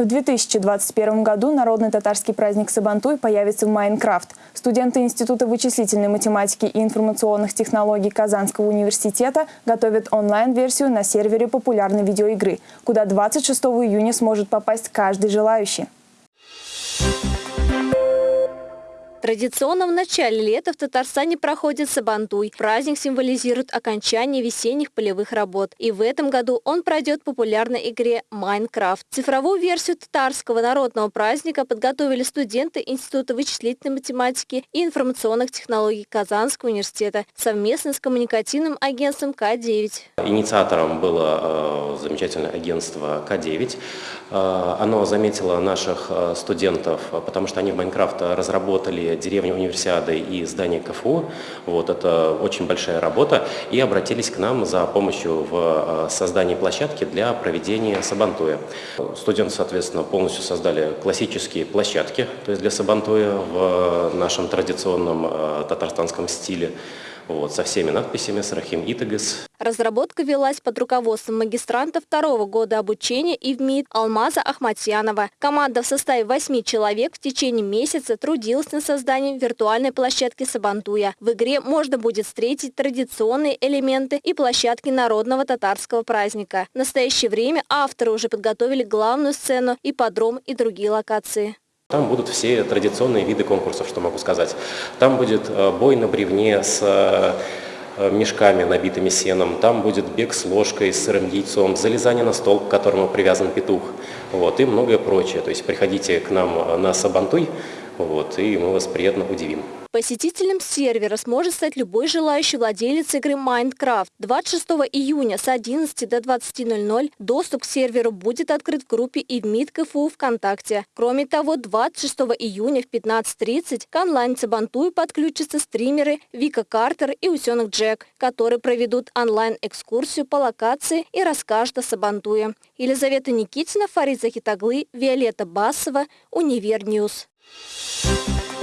В 2021 году народный татарский праздник Сабантуй появится в Майнкрафт. Студенты Института вычислительной математики и информационных технологий Казанского университета готовят онлайн-версию на сервере популярной видеоигры, куда 26 июня сможет попасть каждый желающий. Традиционно в начале лета в Татарстане проходит Сабантуй. Праздник символизирует окончание весенних полевых работ. И в этом году он пройдет в популярной игре «Майнкрафт». Цифровую версию татарского народного праздника подготовили студенты Института вычислительной математики и информационных технологий Казанского университета совместно с коммуникативным агентством К9. Инициатором было э, замечательное агентство К9. Э, оно заметило наших э, студентов, потому что они в Майнкрафт разработали деревни Универсиады и здание КФУ. Вот, это очень большая работа. И обратились к нам за помощью в э, создании площадки для проведения сабантуя. Студенты, соответственно, полностью создали классические площадки, то есть для сабантуя в нашем традиционном э, татарстанском стиле вот, со всеми надписями, с Рахим. Разработка велась под руководством магистранта второго года обучения и в МИД Алмаза Ахматьянова. Команда в составе восьми человек в течение месяца трудилась над созданием виртуальной площадки Сабантуя. В игре можно будет встретить традиционные элементы и площадки народного татарского праздника. В настоящее время авторы уже подготовили главную сцену, ипподром и другие локации. Там будут все традиционные виды конкурсов, что могу сказать. Там будет э, бой на бревне с э, мешками, набитыми сеном. Там будет бег с ложкой, с сырым яйцом, залезание на стол, к которому привязан петух. Вот, и многое прочее. То есть приходите к нам на Сабантуй, вот, и мы вас приятно удивим. Посетителем сервера сможет стать любой желающий владелец игры Minecraft. 26 июня с 11 до 20.00 доступ к серверу будет открыт в группе ИВМИД КФУ ВКонтакте. Кроме того, 26 июня в 15.30 к онлайн-цабантую подключатся стримеры Вика Картер и Усенок Джек, которые проведут онлайн-экскурсию по локации и расскажут о Сабантуе. Елизавета Никитина, Фарид Захитаглы, Виолетта Басова, Универньюз. Thank